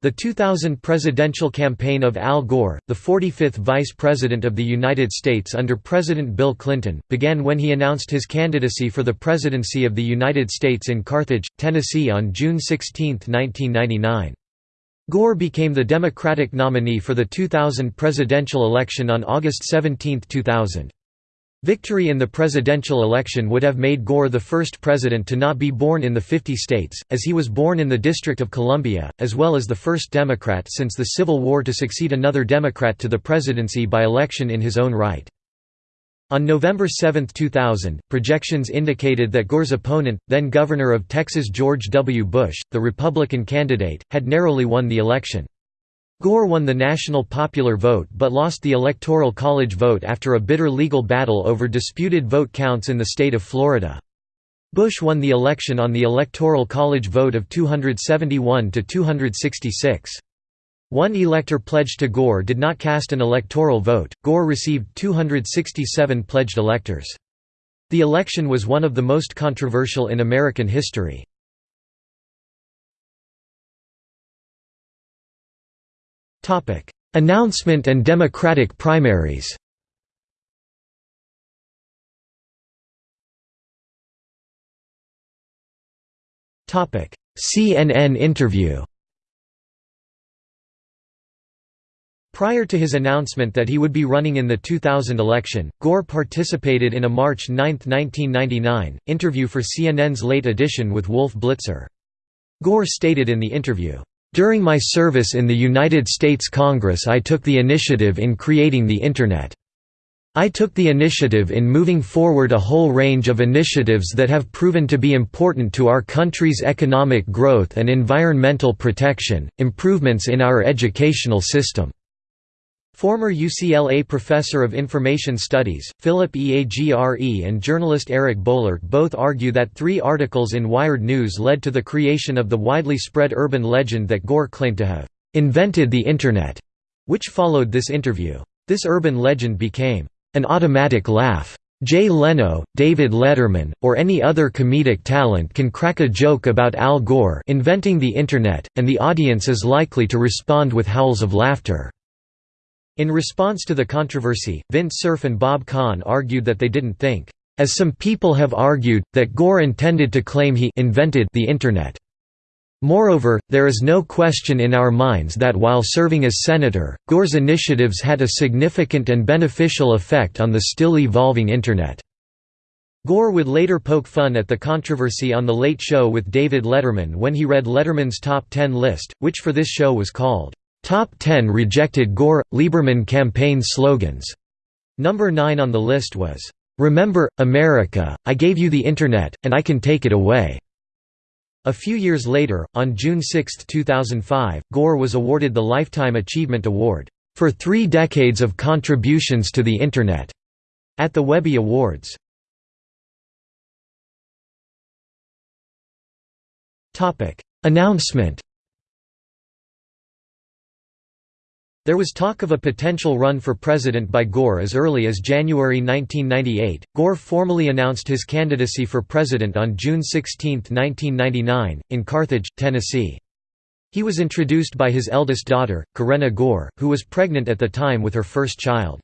The 2000 presidential campaign of Al Gore, the 45th Vice President of the United States under President Bill Clinton, began when he announced his candidacy for the presidency of the United States in Carthage, Tennessee on June 16, 1999. Gore became the Democratic nominee for the 2000 presidential election on August 17, 2000. Victory in the presidential election would have made Gore the first president to not be born in the 50 states, as he was born in the District of Columbia, as well as the first Democrat since the Civil War to succeed another Democrat to the presidency by election in his own right. On November 7, 2000, projections indicated that Gore's opponent, then Governor of Texas George W. Bush, the Republican candidate, had narrowly won the election. Gore won the national popular vote but lost the Electoral College vote after a bitter legal battle over disputed vote counts in the state of Florida. Bush won the election on the Electoral College vote of 271 to 266. One elector pledged to Gore did not cast an electoral vote. Gore received 267 pledged electors. The election was one of the most controversial in American history. Announcement and Democratic primaries. CNN interview. Prior to his announcement that he would be running in the 2000 election, Gore participated in a March 9, 1999, interview for CNN's Late Edition with Wolf Blitzer. Gore stated in the interview, during my service in the United States Congress I took the initiative in creating the Internet. I took the initiative in moving forward a whole range of initiatives that have proven to be important to our country's economic growth and environmental protection, improvements in our educational system. Former UCLA professor of information studies, Philip Agre and journalist Eric Boehlert both argue that three articles in Wired News led to the creation of the widely spread urban legend that Gore claimed to have «invented the Internet», which followed this interview. This urban legend became «an automatic laugh». Jay Leno, David Letterman, or any other comedic talent can crack a joke about Al Gore inventing the Internet, and the audience is likely to respond with howls of laughter. In response to the controversy, Vint Cerf and Bob Kahn argued that they didn't think, as some people have argued, that Gore intended to claim he invented the Internet. Moreover, there is no question in our minds that while serving as senator, Gore's initiatives had a significant and beneficial effect on the still evolving Internet. Gore would later poke fun at the controversy on The Late Show with David Letterman when he read Letterman's Top 10 list, which for this show was called, Top 10 rejected Gore Lieberman campaign slogans. Number 9 on the list was, "Remember, America, I gave you the Internet, and I can take it away." A few years later, on June 6, 2005, Gore was awarded the Lifetime Achievement Award, "...for three decades of contributions to the Internet," at the Webby Awards. Announcement There was talk of a potential run for president by Gore as early as January 1998. Gore formally announced his candidacy for president on June 16, 1999, in Carthage, Tennessee. He was introduced by his eldest daughter, Karenna Gore, who was pregnant at the time with her first child.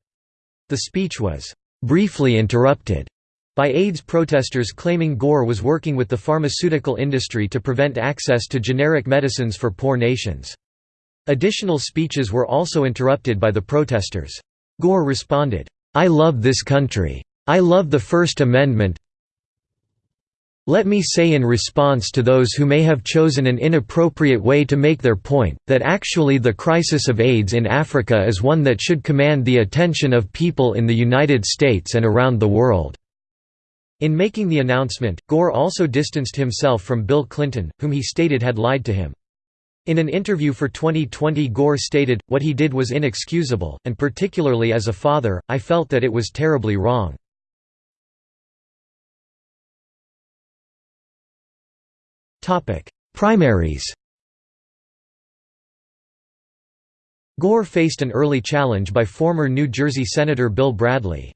The speech was briefly interrupted by AIDS protesters claiming Gore was working with the pharmaceutical industry to prevent access to generic medicines for poor nations. Additional speeches were also interrupted by the protesters. Gore responded, "'I love this country. I love the First Amendment let me say in response to those who may have chosen an inappropriate way to make their point, that actually the crisis of AIDS in Africa is one that should command the attention of people in the United States and around the world." In making the announcement, Gore also distanced himself from Bill Clinton, whom he stated had lied to him. In an interview for 2020 Gore stated, what he did was inexcusable, and particularly as a father, I felt that it was terribly wrong. Primaries Gore faced an early challenge by former New Jersey Senator Bill Bradley.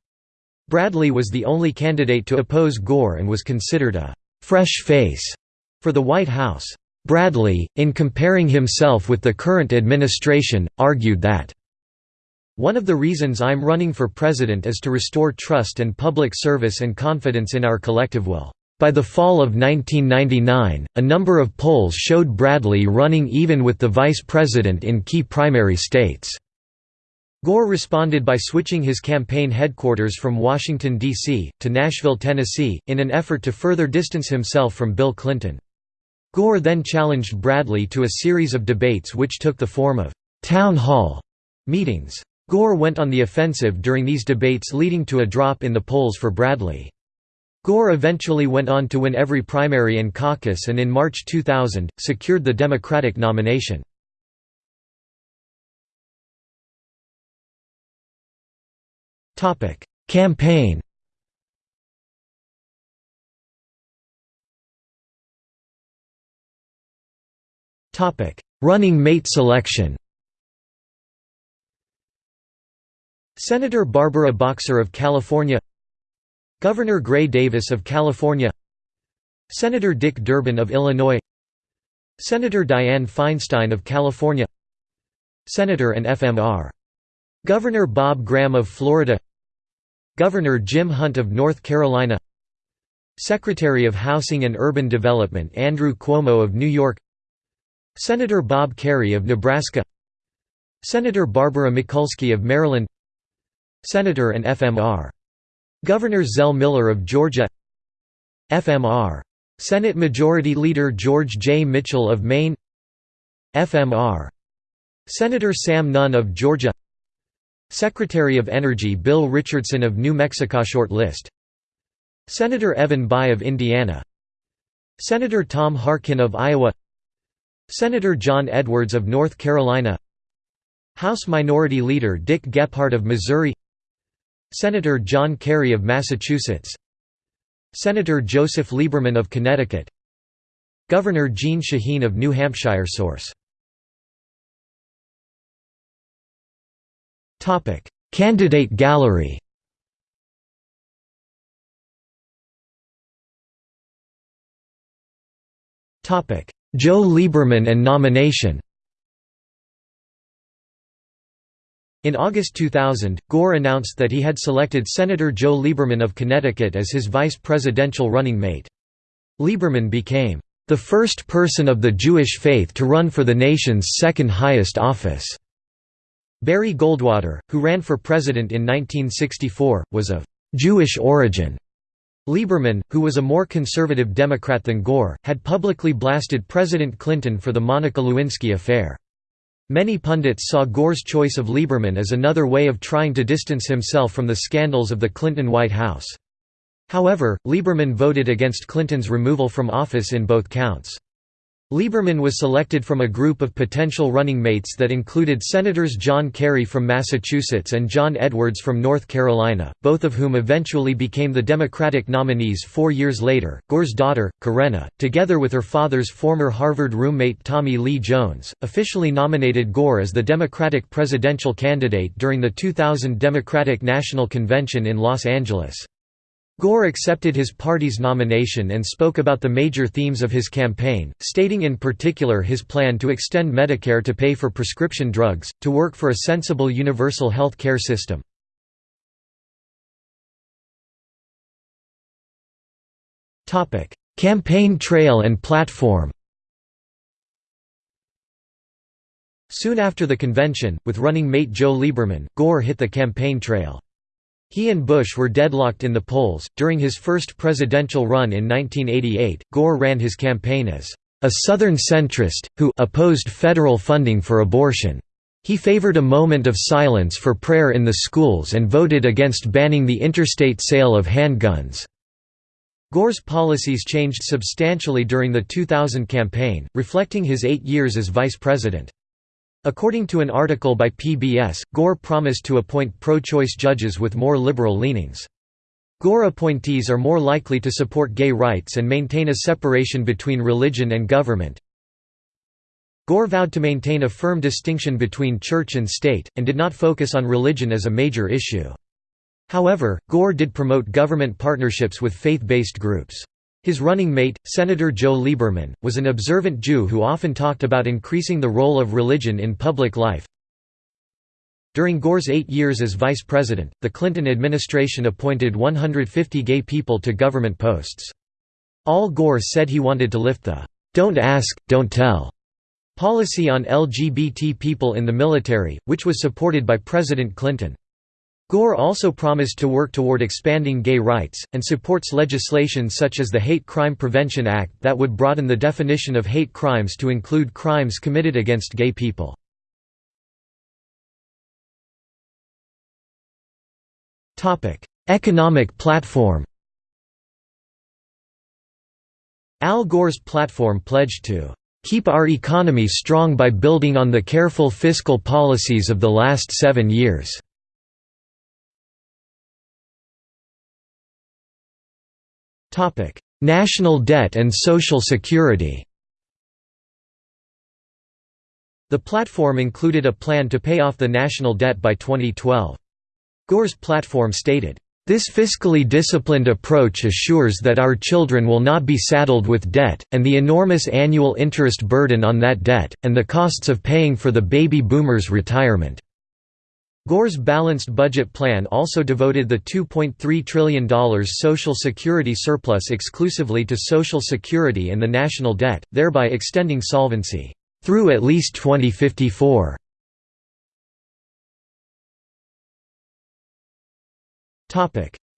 Bradley was the only candidate to oppose Gore and was considered a «fresh face» for the White House. Bradley, in comparing himself with the current administration, argued that one of the reasons I'm running for president is to restore trust and public service and confidence in our collective will. By the fall of 1999, a number of polls showed Bradley running even with the vice president in key primary states. Gore responded by switching his campaign headquarters from Washington, D.C., to Nashville, Tennessee, in an effort to further distance himself from Bill Clinton. Gore then challenged Bradley to a series of debates which took the form of «town hall» meetings. Gore went on the offensive during these debates leading to a drop in the polls for Bradley. Gore eventually went on to win every primary and caucus and in March 2000, secured the Democratic nomination. Campaign Running mate selection. Senator Barbara Boxer of California. Governor Gray Davis of California. Senator Dick Durbin of Illinois. Senator Dianne Feinstein of California. Senator and FMR. Governor Bob Graham of Florida. Governor Jim Hunt of North Carolina. Secretary of Housing and Urban Development Andrew Cuomo of New York Senator Bob Kerrey of Nebraska Senator Barbara Mikulski of Maryland Senator and FMR. Governor Zell Miller of Georgia FMR. Senate Majority Leader George J. Mitchell of Maine FMR. Senator Sam Nunn of Georgia Secretary of Energy Bill Richardson of New Mexico Short list Senator Evan Bayh of Indiana Senator Tom Harkin of Iowa Senator John Edwards of North Carolina. House Minority Leader Dick Gephardt of Missouri. Senator John Kerry of Massachusetts. Senator Joseph Lieberman of Connecticut. Governor Jeanne Shaheen of New Hampshire Source. Topic Candidate gallery Joe Lieberman and nomination In August 2000, Gore announced that he had selected Senator Joe Lieberman of Connecticut as his vice presidential running mate. Lieberman became the first person of the Jewish faith to run for the nation's second highest office. Barry Goldwater, who ran for president in 1964, was of Jewish origin. Lieberman, who was a more conservative Democrat than Gore, had publicly blasted President Clinton for the Monica Lewinsky affair. Many pundits saw Gore's choice of Lieberman as another way of trying to distance himself from the scandals of the Clinton White House. However, Lieberman voted against Clinton's removal from office in both counts. Lieberman was selected from a group of potential running mates that included Senators John Kerry from Massachusetts and John Edwards from North Carolina, both of whom eventually became the Democratic nominees four years later. Gore's daughter, Karenna, together with her father's former Harvard roommate Tommy Lee Jones, officially nominated Gore as the Democratic presidential candidate during the 2000 Democratic National Convention in Los Angeles. Gore accepted his party's nomination and spoke about the major themes of his campaign, stating in particular his plan to extend Medicare to pay for prescription drugs, to work for a sensible universal health care system. campaign trail and platform Soon after the convention, with running mate Joe Lieberman, Gore hit the campaign trail. He and Bush were deadlocked in the polls. During his first presidential run in 1988, Gore ran his campaign as a Southern centrist, who opposed federal funding for abortion. He favored a moment of silence for prayer in the schools and voted against banning the interstate sale of handguns. Gore's policies changed substantially during the 2000 campaign, reflecting his eight years as vice president. According to an article by PBS, Gore promised to appoint pro-choice judges with more liberal leanings. Gore appointees are more likely to support gay rights and maintain a separation between religion and government. Gore vowed to maintain a firm distinction between church and state, and did not focus on religion as a major issue. However, Gore did promote government partnerships with faith-based groups. His running mate, Senator Joe Lieberman, was an observant Jew who often talked about increasing the role of religion in public life. During Gore's eight years as vice president, the Clinton administration appointed 150 gay people to government posts. Al Gore said he wanted to lift the "'Don't ask, don't tell' policy on LGBT people in the military, which was supported by President Clinton. Gore also promised to work toward expanding gay rights, and supports legislation such as the Hate Crime Prevention Act that would broaden the definition of hate crimes to include crimes committed against gay people. Economic platform Al Gore's platform pledged to "...keep our economy strong by building on the careful fiscal policies of the last seven years." National debt and Social Security The platform included a plan to pay off the national debt by 2012. Gore's platform stated, this fiscally disciplined approach assures that our children will not be saddled with debt, and the enormous annual interest burden on that debt, and the costs of paying for the baby boomers' retirement. Gore's balanced budget plan also devoted the $2.3 trillion Social Security surplus exclusively to Social Security and the national debt, thereby extending solvency through at least 2054.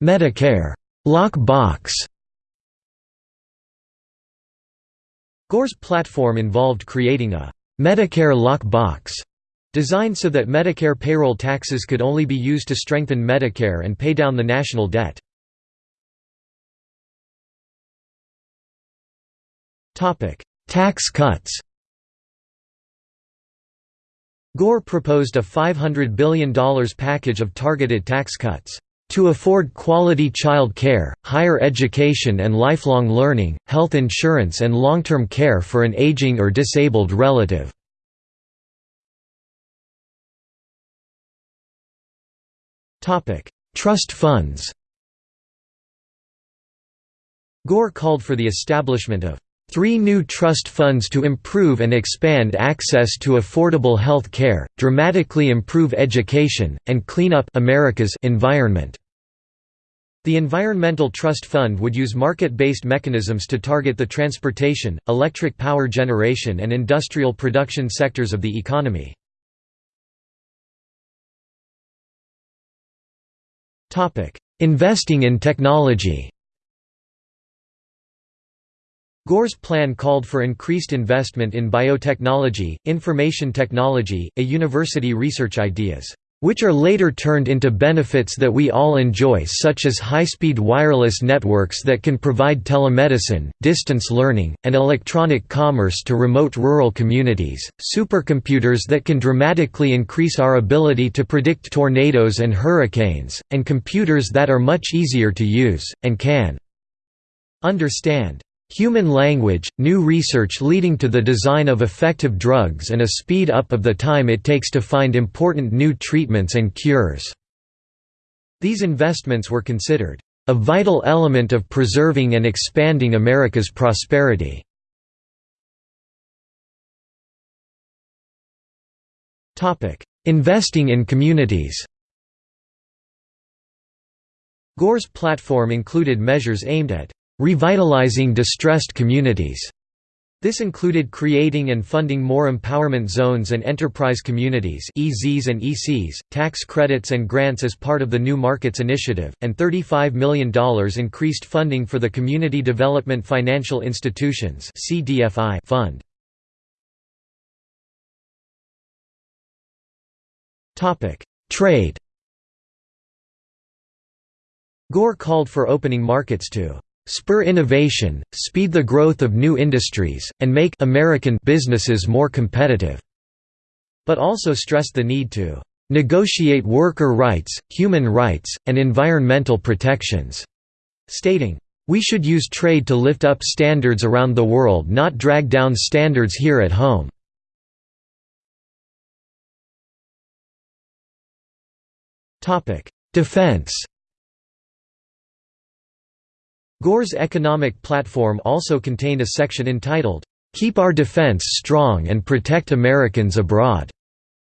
Medicare lock box Gore's platform involved creating a Medicare lock box Designed so that Medicare payroll taxes could only be used to strengthen Medicare and pay down the national debt. Tax cuts Gore proposed a $500 billion package of targeted tax cuts to afford quality child care, higher education and lifelong learning, health insurance and long-term care for an aging or disabled relative. Trust funds Gore called for the establishment of three new trust funds to improve and expand access to affordable health care, dramatically improve education, and clean up America's environment. The Environmental Trust Fund would use market-based mechanisms to target the transportation, electric power generation and industrial production sectors of the economy. Investing in technology. Gore's plan called for increased investment in biotechnology, information technology, a university research ideas which are later turned into benefits that we all enjoy such as high-speed wireless networks that can provide telemedicine, distance learning, and electronic commerce to remote rural communities, supercomputers that can dramatically increase our ability to predict tornadoes and hurricanes, and computers that are much easier to use, and can understand Human language, new research leading to the design of effective drugs and a speed up of the time it takes to find important new treatments and cures. These investments were considered a vital element of preserving and expanding America's prosperity. Investing in communities Gore's platform included measures aimed at Revitalizing distressed communities. This included creating and funding more empowerment zones and enterprise communities EZs and ECs, tax credits and grants as part of the New Markets Initiative, and $35 million increased funding for the Community Development Financial Institutions fund. Trade Gore called for opening markets to spur innovation, speed the growth of new industries, and make American businesses more competitive", but also stressed the need to "...negotiate worker rights, human rights, and environmental protections", stating, "...we should use trade to lift up standards around the world not drag down standards here at home." Defense Gore's economic platform also contained a section entitled, "'Keep Our Defense Strong and Protect Americans Abroad'",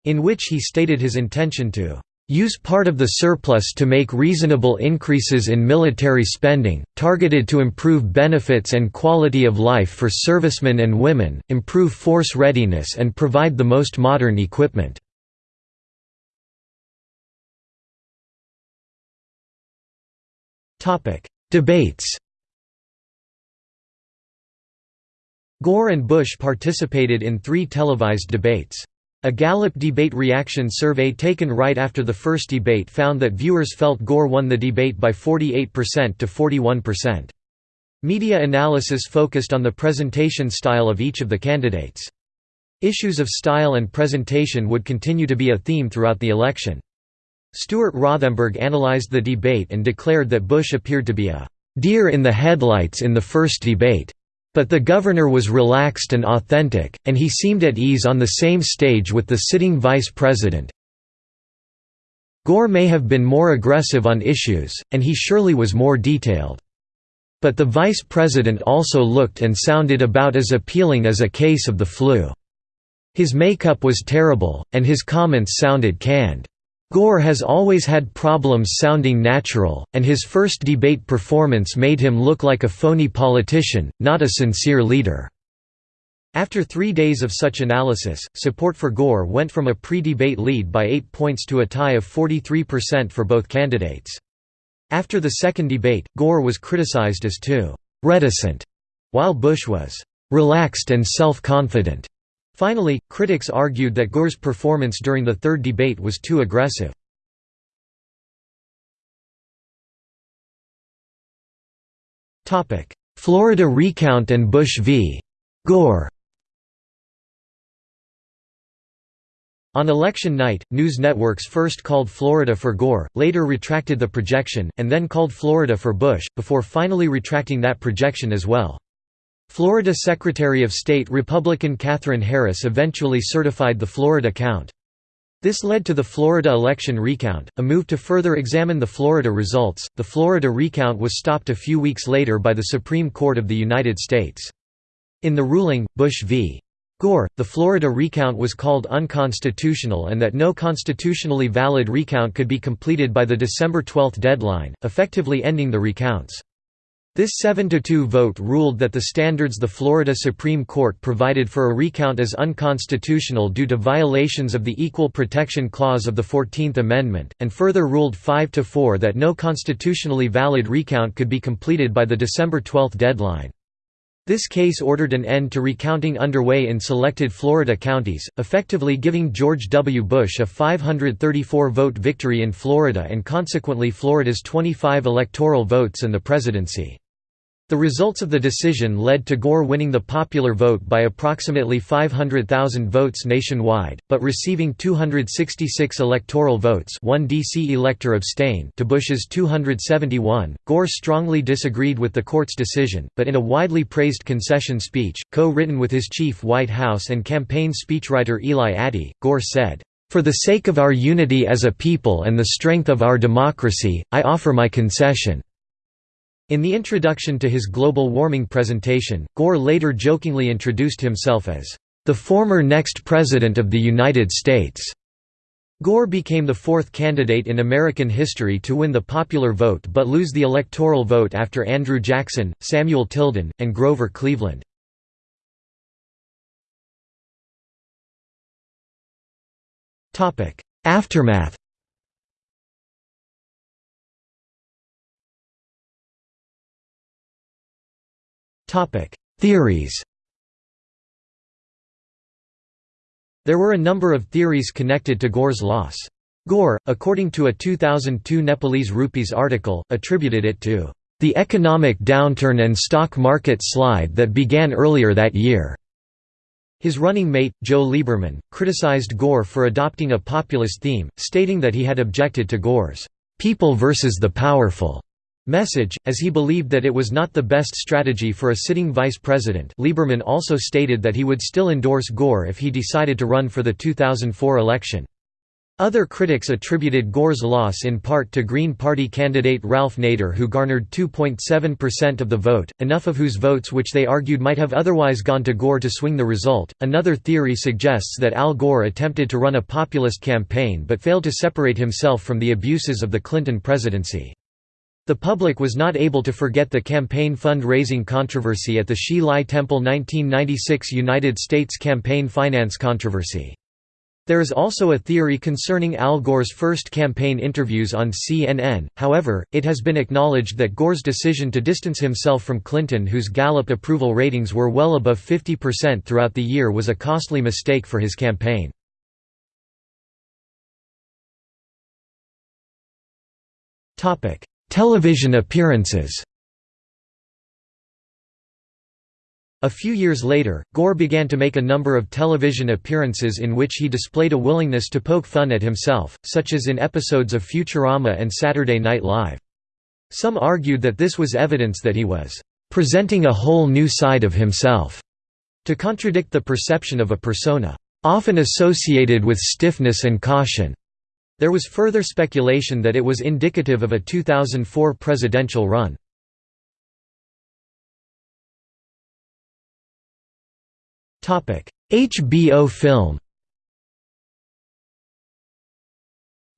in which he stated his intention to use part of the surplus to make reasonable increases in military spending, targeted to improve benefits and quality of life for servicemen and women, improve force readiness and provide the most modern equipment." Debates Gore and Bush participated in three televised debates. A Gallup debate reaction survey taken right after the first debate found that viewers felt Gore won the debate by 48% to 41%. Media analysis focused on the presentation style of each of the candidates. Issues of style and presentation would continue to be a theme throughout the election. Stuart Rothenberg analyzed the debate and declared that Bush appeared to be a deer in the headlights in the first debate. But the governor was relaxed and authentic, and he seemed at ease on the same stage with the sitting vice president. Gore may have been more aggressive on issues, and he surely was more detailed. But the vice president also looked and sounded about as appealing as a case of the flu. His makeup was terrible, and his comments sounded canned. Gore has always had problems sounding natural, and his first debate performance made him look like a phony politician, not a sincere leader. After three days of such analysis, support for Gore went from a pre-debate lead by eight points to a tie of 43% for both candidates. After the second debate, Gore was criticized as too «reticent», while Bush was «relaxed and self-confident». Finally, critics argued that Gore's performance during the third debate was too aggressive. Florida recount and Bush v. Gore On election night, news networks first called Florida for Gore, later retracted the projection, and then called Florida for Bush, before finally retracting that projection as well. Florida Secretary of State Republican Katherine Harris eventually certified the Florida count. This led to the Florida election recount, a move to further examine the Florida results. The Florida recount was stopped a few weeks later by the Supreme Court of the United States. In the ruling, Bush v. Gore, the Florida recount was called unconstitutional and that no constitutionally valid recount could be completed by the December 12 deadline, effectively ending the recounts. This 7–2 vote ruled that the standards the Florida Supreme Court provided for a recount as unconstitutional due to violations of the Equal Protection Clause of the Fourteenth Amendment, and further ruled 5–4 that no constitutionally valid recount could be completed by the December 12 deadline. This case ordered an end to recounting underway in selected Florida counties, effectively giving George W. Bush a 534-vote victory in Florida and consequently Florida's 25 electoral votes and the presidency. The results of the decision led to Gore winning the popular vote by approximately 500,000 votes nationwide, but receiving 266 electoral votes one D.C. elector abstained to Bush's 271. Gore strongly disagreed with the court's decision, but in a widely praised concession speech, co-written with his chief White House and campaign speechwriter Eli Attie, Gore said, "...for the sake of our unity as a people and the strength of our democracy, I offer my concession." In the introduction to his global warming presentation, Gore later jokingly introduced himself as, "...the former next President of the United States." Gore became the fourth candidate in American history to win the popular vote but lose the electoral vote after Andrew Jackson, Samuel Tilden, and Grover Cleveland. Aftermath Theories There were a number of theories connected to Gore's loss. Gore, according to a 2002 Nepalese Rupees article, attributed it to the economic downturn and stock market slide that began earlier that year. His running mate, Joe Lieberman, criticized Gore for adopting a populist theme, stating that he had objected to Gore's people versus the powerful message, as he believed that it was not the best strategy for a sitting vice president Lieberman also stated that he would still endorse Gore if he decided to run for the 2004 election. Other critics attributed Gore's loss in part to Green Party candidate Ralph Nader who garnered 2.7% of the vote, enough of whose votes which they argued might have otherwise gone to Gore to swing the result. Another theory suggests that Al Gore attempted to run a populist campaign but failed to separate himself from the abuses of the Clinton presidency. The public was not able to forget the campaign fund-raising controversy at the Hsi Lai Temple 1996 United States campaign finance controversy. There is also a theory concerning Al Gore's first campaign interviews on CNN, however, it has been acknowledged that Gore's decision to distance himself from Clinton whose Gallup approval ratings were well above 50% throughout the year was a costly mistake for his campaign. Television appearances A few years later, Gore began to make a number of television appearances in which he displayed a willingness to poke fun at himself, such as in episodes of Futurama and Saturday Night Live. Some argued that this was evidence that he was presenting a whole new side of himself, to contradict the perception of a persona often associated with stiffness and caution. There was further speculation that it was indicative of a 2004 presidential run. HBO film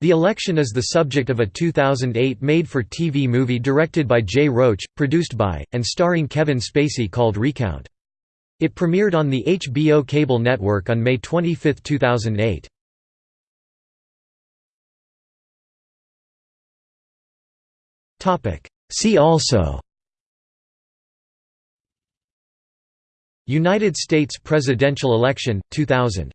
The election is the subject of a 2008 made-for-TV movie directed by Jay Roach, produced by, and starring Kevin Spacey called Recount. It premiered on the HBO cable network on May 25, 2008. See also United States presidential election, 2000